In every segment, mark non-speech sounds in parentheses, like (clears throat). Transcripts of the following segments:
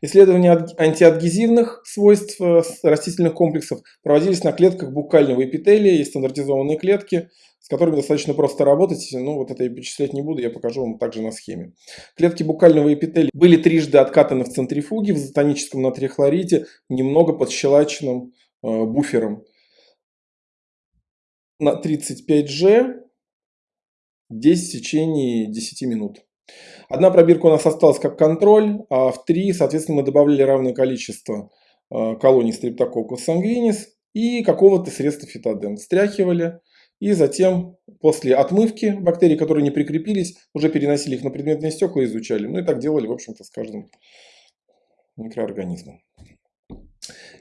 Исследования антиадгезивных свойств э, растительных комплексов проводились на клетках букального эпителия, есть стандартизованные клетки, с которыми достаточно просто работать. Ну, вот это я перечислять не буду, я покажу вам также на схеме. Клетки букального эпителия были трижды откатаны в центрифуге в изотоническом натрихлорите, немного подщелаченным э, буфером. На 35G 10 в течение 10 минут. Одна пробирка у нас осталась как контроль, а в три, соответственно, мы добавляли равное количество э, колоний стрептококус сангвинис и какого-то средства фитоден. Стряхивали и затем после отмывки бактерий, которые не прикрепились, уже переносили их на предметные стекла и изучали. Ну и так делали, в общем-то, с каждым микроорганизмом.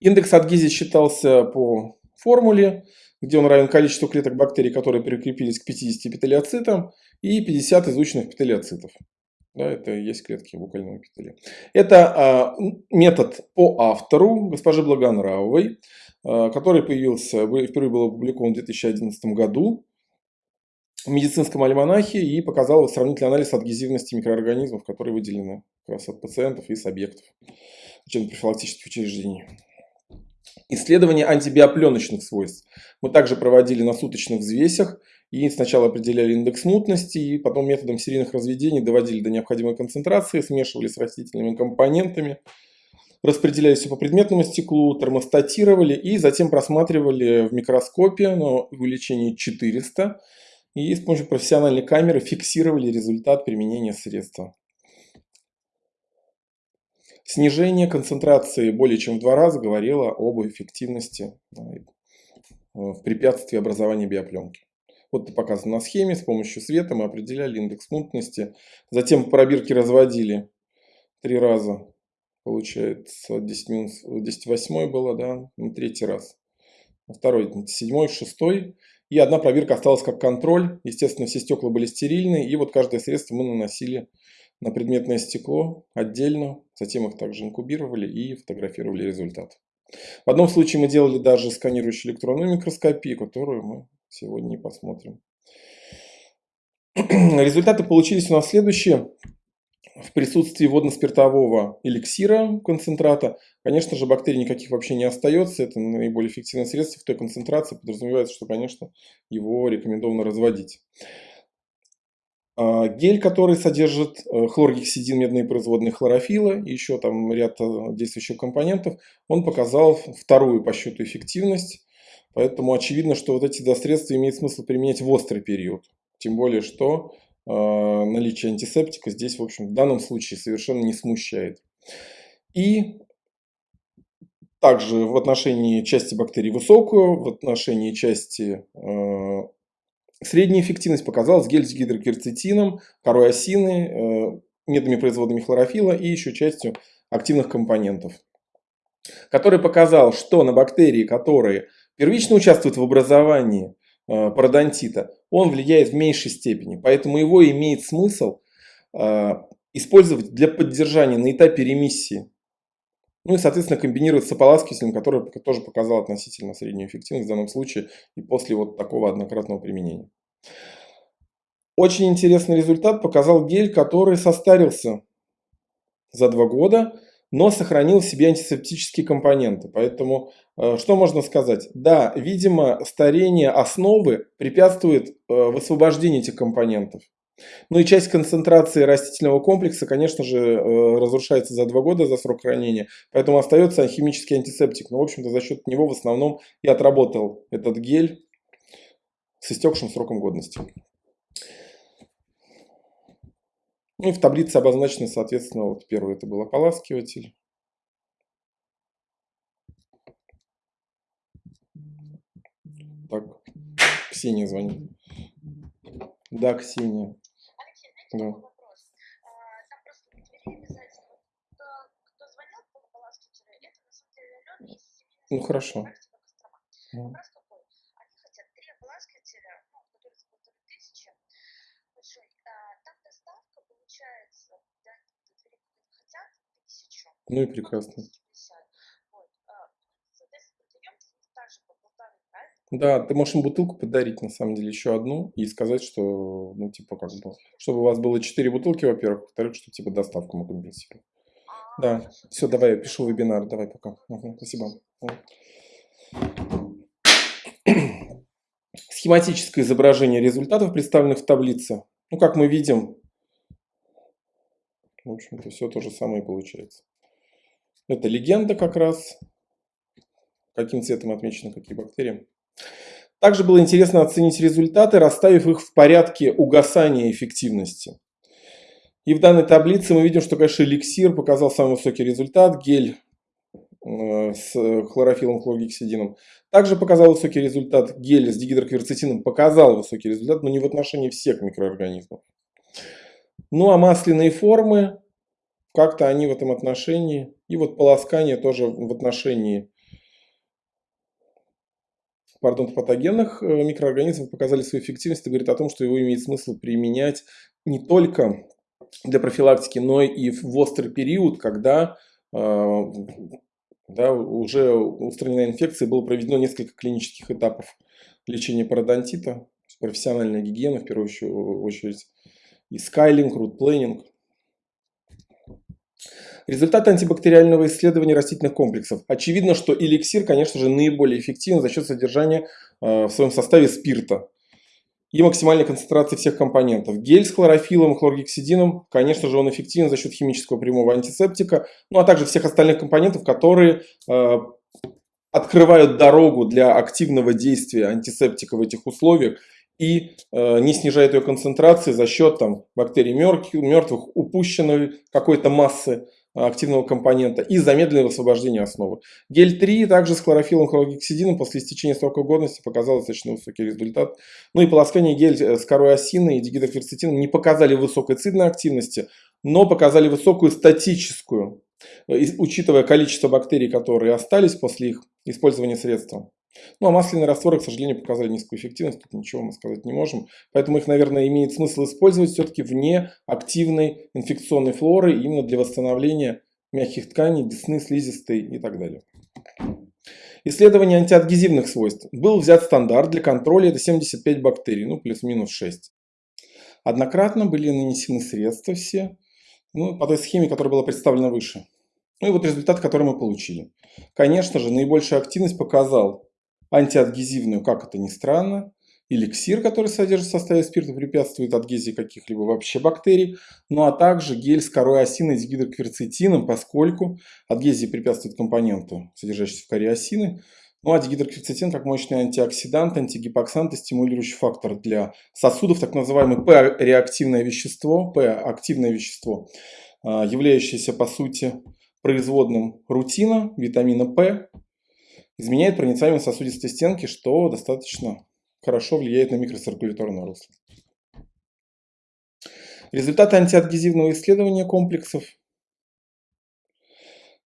Индекс адгезии считался по формуле, где он равен количеству клеток бактерий, которые прикрепились к 50 эпителиоцитам, и 50 изученных эпителиоцитов. Да, это есть клетки букального эпителия. Это а, метод по автору, госпожи Благонравовой, а, который появился, впервые был опубликован в 2011 году в медицинском альманахе и показал сравнительный анализ адгезивности микроорганизмов, которые выделены как раз от пациентов и с объектов учебно-профилактических учреждений. Исследование антибиопленочных свойств мы также проводили на суточных взвесях и сначала определяли индекс мутности, и потом методом серийных разведений доводили до необходимой концентрации, смешивали с растительными компонентами, распределяли все по предметному стеклу, термостатировали и затем просматривали в микроскопе на увеличении 400 и с помощью профессиональной камеры фиксировали результат применения средства. Снижение концентрации более чем в два раза говорило об эффективности э, в препятствии образования биопленки. Вот это показано на схеме. С помощью света мы определяли индекс мутности. Затем пробирки разводили три раза. Получается 10 минус 10 восьмой было, да, на третий раз. Второй, седьмой, шестой. И одна пробирка осталась как контроль. Естественно, все стекла были стерильны. И вот каждое средство мы наносили на предметное стекло отдельно. Затем их также инкубировали и фотографировали результат. В одном случае мы делали даже сканирующую электронную микроскопию, которую мы сегодня посмотрим. (clears throat) Результаты получились у нас следующие. В присутствии водно-спиртового эликсира концентрата, конечно же, бактерий никаких вообще не остается. Это наиболее эффективное средство в той концентрации. Подразумевается, что, конечно, его рекомендовано разводить. А, гель, который содержит э, хлоргексидин, медные производные хлорофила и еще там ряд э, действующих компонентов, он показал вторую по счету эффективность. Поэтому очевидно, что вот эти средства имеет смысл применять в острый период. Тем более, что э, наличие антисептика здесь, в общем, в данном случае совершенно не смущает. И также в отношении части бактерий высокую, в отношении части э, средней эффективность показалась гель с гидрокерцетином, корой осины, э, медными производными хлорофила и еще частью активных компонентов. Который показал, что на бактерии, которые первично участвует в образовании э, пародонтита, он влияет в меньшей степени. Поэтому его имеет смысл э, использовать для поддержания на этапе ремиссии. Ну и, соответственно, комбинировать с ополаскивателем, который тоже показал относительно среднюю эффективность в данном случае и после вот такого однократного применения. Очень интересный результат показал гель, который состарился за два года но сохранил в себе антисептические компоненты. Поэтому э, что можно сказать? Да, видимо, старение основы препятствует э, высвобождению этих компонентов. Ну и часть концентрации растительного комплекса, конечно же, э, разрушается за два года за срок хранения, поэтому остается химический антисептик. Но, в общем-то, за счет него в основном и отработал этот гель с истекшим сроком годности. Ну и в таблице обозначены, соответственно, вот первый это был ополаскиватель. Так, Ксения звонит. Да, Ксения. Алексей, да. вопрос. А, там просто кто, звонил по ополаскивателю, это на самом деле Алена из семейной Ну хорошо. Вопрос какой? Они хотят три ополаскивателя, ну, которые за полторы тысячи. Большой. А, там доставка получается, да, хотят тысячу. Ну и прекрасно. Да, ты можешь им бутылку подарить, на самом деле, еще одну, и сказать, что, ну, типа, как бы, чтобы у вас было 4 бутылки, во-первых, во-вторых, что, типа, доставку мы компенсируем. Да, все, давай, я пишу вебинар, давай пока. Угу, спасибо. Схематическое изображение результатов, представленных в таблице. Ну, как мы видим, в общем-то, все то же самое получается. Это легенда как раз. Каким цветом отмечены какие бактерии. Также было интересно оценить результаты, расставив их в порядке угасания эффективности. И в данной таблице мы видим, что, конечно, эликсир показал самый высокий результат, гель э, с хлорофилом, хлоргексидином. Также показал высокий результат, гель с дигидрокверцетином показал высокий результат, но не в отношении всех микроорганизмов. Ну а масляные формы, как-то они в этом отношении, и вот полоскание тоже в отношении пардон, патогенных э, микроорганизмов показали свою эффективность и говорит о том, что его имеет смысл применять не только для профилактики, но и в острый период, когда э, да, уже устранена инфекция, было проведено несколько клинических этапов лечения пародонтита, профессиональная гигиена в первую очередь, и скайлинг, рут-плейнинг. Результаты антибактериального исследования растительных комплексов. Очевидно, что эликсир, конечно же, наиболее эффективен за счет содержания э, в своем составе спирта и максимальной концентрации всех компонентов. Гель с хлорофилом и хлоргексидином, конечно же, он эффективен за счет химического прямого антисептика, ну а также всех остальных компонентов, которые э, открывают дорогу для активного действия антисептика в этих условиях и э, не снижает ее концентрации за счет там, бактерий мертвых, упущенной какой-то массы активного компонента и замедленное освобождение основы. Гель 3 также с хлорофилом хлоргексидином после истечения срока годности показал достаточно высокий результат. Ну и полоскание гель э, с корой осины и дигидрокверцетином не показали высокой цидной активности, но показали высокую статическую, э, учитывая количество бактерий, которые остались после их использования средства. Ну а масляные растворы, к сожалению, показали низкую эффективность, тут ничего мы сказать не можем. Поэтому их, наверное, имеет смысл использовать все-таки вне активной инфекционной флоры, именно для восстановления мягких тканей, десны, слизистой и так далее. Исследование антиадгезивных свойств. Был взят стандарт для контроля, это 75 бактерий, ну плюс-минус 6. Однократно были нанесены средства все, ну, по той схеме, которая была представлена выше. Ну и вот результат, который мы получили. Конечно же, наибольшую активность показал антиадгезивную, как это ни странно. Эликсир, который содержит в составе спирта, препятствует адгезии каких-либо вообще бактерий. Ну а также гель с корой осины с гидрокверцетином, поскольку адгезии препятствует компоненту, содержащийся в коре осины. Ну а дигидрокверцетин как мощный антиоксидант, антигипоксант и стимулирующий фактор для сосудов, так называемое П-реактивное вещество, П-активное вещество, а, являющееся по сути производным рутина, витамина П, изменяет проницаемость сосудистой стенки, что достаточно хорошо влияет на микроциркуляторное русло. Результаты антиадгезивного исследования комплексов.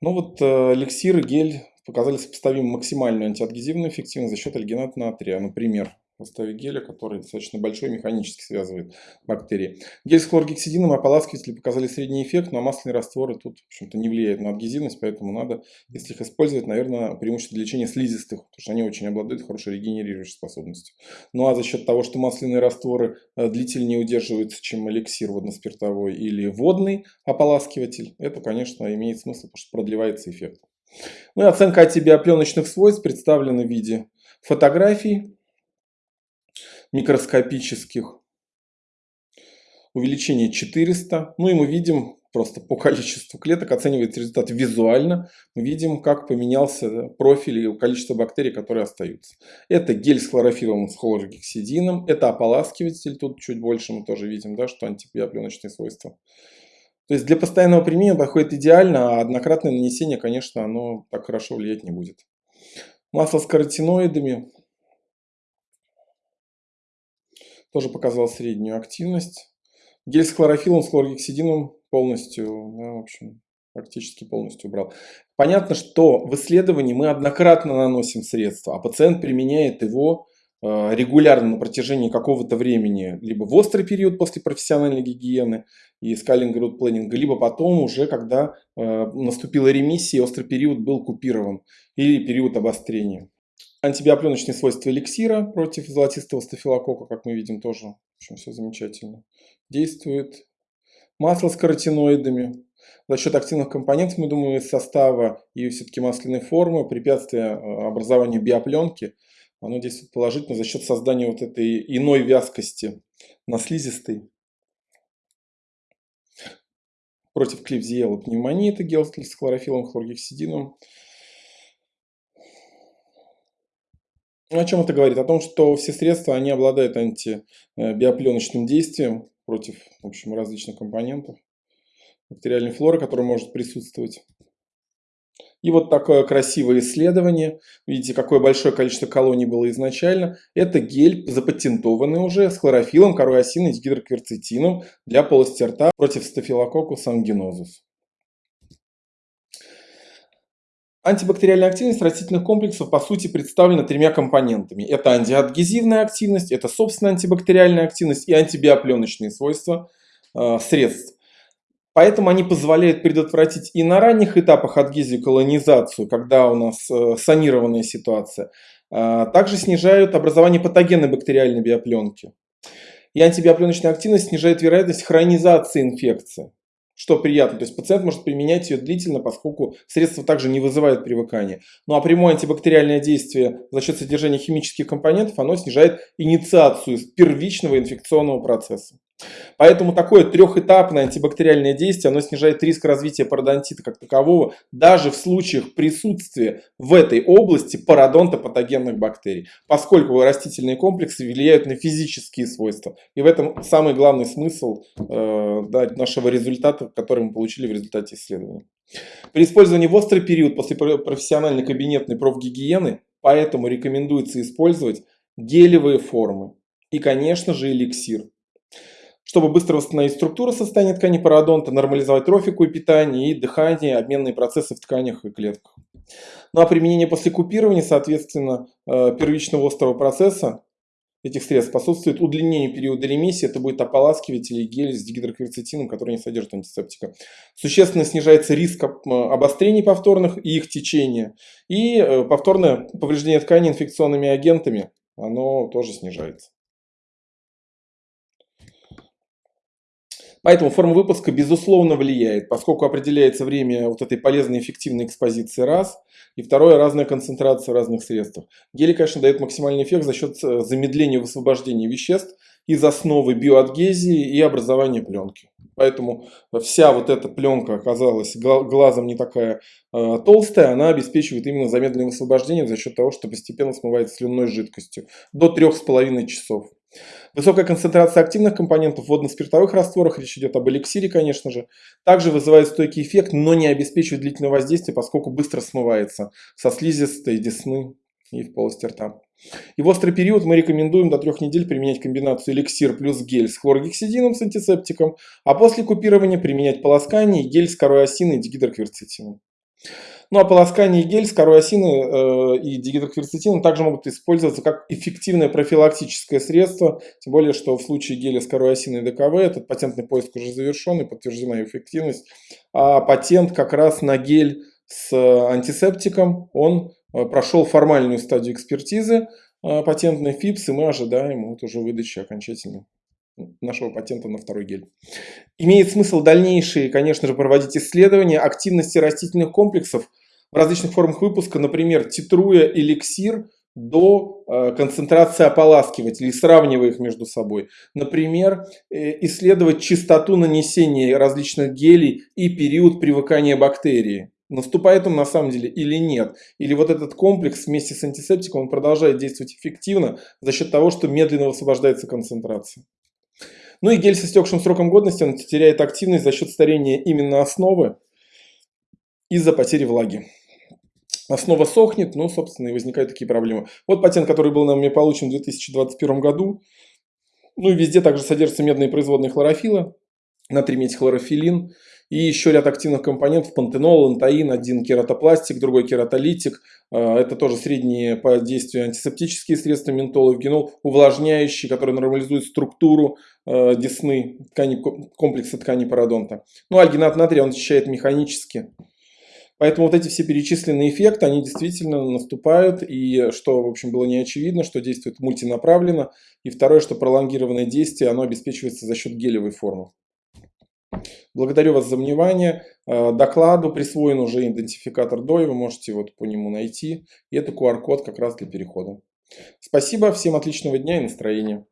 Ну вот э, эликсир и гель показали сопоставимую максимальную антиадгезивную эффективность за счет альгината натрия. Например, в составе геля, который достаточно большой, механически связывает бактерии. Гель с хлоргексидином и ополаскиватели показали средний эффект, но масляные растворы тут, в общем-то, не влияют на адгезивность, поэтому надо, если их использовать, наверное, преимущество для лечения слизистых, потому что они очень обладают хорошей регенерирующей способностью. Ну а за счет того, что масляные растворы э, длительнее удерживаются, чем эликсир водно-спиртовой или водный ополаскиватель, это, конечно, имеет смысл, потому что продлевается эффект. Ну и оценка антибиопленочных свойств представлена в виде фотографий микроскопических. Увеличение 400. Ну и мы видим, просто по количеству клеток оценивается результат визуально. Мы видим, как поменялся профиль и количество бактерий, которые остаются. Это гель с хлорофилом с хлоргексидином. Это ополаскиватель. Тут чуть больше мы тоже видим, да, что антибиопленочные свойства. То есть для постоянного применения подходит идеально, а однократное нанесение, конечно, оно так хорошо влиять не будет. Масло с каротиноидами тоже показал среднюю активность. Гель с хлорофилом, с хлоргексидином полностью, да, в общем, практически полностью убрал. Понятно, что в исследовании мы однократно наносим средства, а пациент применяет его э, регулярно на протяжении какого-то времени, либо в острый период после профессиональной гигиены и скалинга рут планинга, либо потом уже, когда э, наступила ремиссия, острый период был купирован, или период обострения. Антибиопленочные свойства эликсира против золотистого стафилококка, как мы видим, тоже в общем, все замечательно. Действует. Масло с каротиноидами. За счет активных компонентов, мы думаем, из состава и все-таки масляной формы, препятствия э, образованию биопленки, оно действует положительно за счет создания вот этой иной вязкости на слизистой. Против клевзиела пневмонии, это гел с хлорофилом, хлоргексидином. О чем это говорит? О том, что все средства, они обладают антибиопленочным действием против, в общем, различных компонентов бактериальной флоры, которая может присутствовать. И вот такое красивое исследование. Видите, какое большое количество колоний было изначально. Это гель, запатентованный уже, с хлорофилом, корой осиной, гидрокверцетином для полости рта против стафилококус ангинозус. Антибактериальная активность растительных комплексов по сути представлена тремя компонентами. Это антиадгезивная активность, это собственная антибактериальная активность и антибиопленочные свойства э, средств. Поэтому они позволяют предотвратить и на ранних этапах адгезию колонизацию, когда у нас э, санированная ситуация. Э, также снижают образование патогенной бактериальной биопленки. И антибиопленочная активность снижает вероятность хронизации инфекции что приятно. То есть пациент может применять ее длительно, поскольку средство также не вызывает привыкания. Ну а прямое антибактериальное действие за счет содержания химических компонентов, оно снижает инициацию первичного инфекционного процесса. Поэтому такое трехэтапное антибактериальное действие, оно снижает риск развития пародонтита как такового, даже в случаях присутствия в этой области пародонтопатогенных бактерий, поскольку растительные комплексы влияют на физические свойства. И в этом самый главный смысл э, да, нашего результата, который мы получили в результате исследования. При использовании в острый период после профессиональной кабинетной профгигиены, поэтому рекомендуется использовать гелевые формы и, конечно же, эликсир чтобы быстро восстановить структуру состояния ткани пародонта, нормализовать трофику и питание, и дыхание, обменные процессы в тканях и клетках. Ну а применение после купирования, соответственно, э, первичного острого процесса этих средств способствует удлинению периода ремиссии. Это будет ополаскиватель или гель с дигидрокверцетином, который не содержит антисептика. Существенно снижается риск обострений повторных и их течения. И э, повторное повреждение ткани инфекционными агентами, оно тоже снижается. Поэтому форма выпуска безусловно влияет, поскольку определяется время вот этой полезной эффективной экспозиции раз, и второе разная концентрация разных средств. Гели, конечно, дает максимальный эффект за счет э, замедления высвобождения веществ из основы биоадгезии и образования пленки. Поэтому вся вот эта пленка оказалась глазом не такая э, толстая, она обеспечивает именно замедленное высвобождение за счет того, что постепенно смывается слюнной жидкостью до 3,5 часов. Высокая концентрация активных компонентов в водно-спиртовых растворах, речь идет об эликсире, конечно же, также вызывает стойкий эффект, но не обеспечивает длительное воздействие, поскольку быстро смывается со слизистой, десны и в полости рта. И в острый период мы рекомендуем до трех недель применять комбинацию эликсир плюс гель с хлоргексидином с антисептиком, а после купирования применять полоскание и гель с корой и дигидрокверцетином. Ну а полоскание гель с корой осины э, и дигидрокверцетином также могут использоваться как эффективное профилактическое средство, тем более, что в случае геля с корой осины и ДКВ этот патентный поиск уже завершен и подтверждена эффективность, а патент как раз на гель с антисептиком, он э, прошел формальную стадию экспертизы э, патентной ФИПС, и мы ожидаем вот уже выдачи окончательной нашего патента на второй гель. Имеет смысл дальнейшие, конечно же, проводить исследования активности растительных комплексов в различных формах выпуска, например, титруя эликсир до э, концентрации ополаскивателей, сравнивая их между собой. Например, э, исследовать частоту нанесения различных гелей и период привыкания бактерии. Наступает он на самом деле или нет? Или вот этот комплекс вместе с антисептиком он продолжает действовать эффективно за счет того, что медленно высвобождается концентрация. Ну и гель с истекшим сроком годности он теряет активность за счет старения именно основы из-за потери влаги. Основа сохнет, ну, собственно, и возникают такие проблемы. Вот патент, который был нами получен в 2021 году. Ну и везде также содержатся медные производные хлорофила, натриметихлорофилин и еще ряд активных компонентов, пантенол, антаин, один кератопластик, другой кератолитик. А, это тоже средние по действию антисептические средства, ментол и генол, увлажняющие, которые нормализуют структуру э, десны, ткани, комплекса ткани пародонта. Ну, альгинат натрия он очищает механически. Поэтому вот эти все перечисленные эффекты, они действительно наступают, и что, в общем, было не очевидно, что действует мультинаправленно, и второе, что пролонгированное действие, оно обеспечивается за счет гелевой формы. Благодарю вас за внимание. Э, докладу присвоен уже идентификатор DOI, вы можете вот по нему найти. И это QR-код как раз для перехода. Спасибо, всем отличного дня и настроения.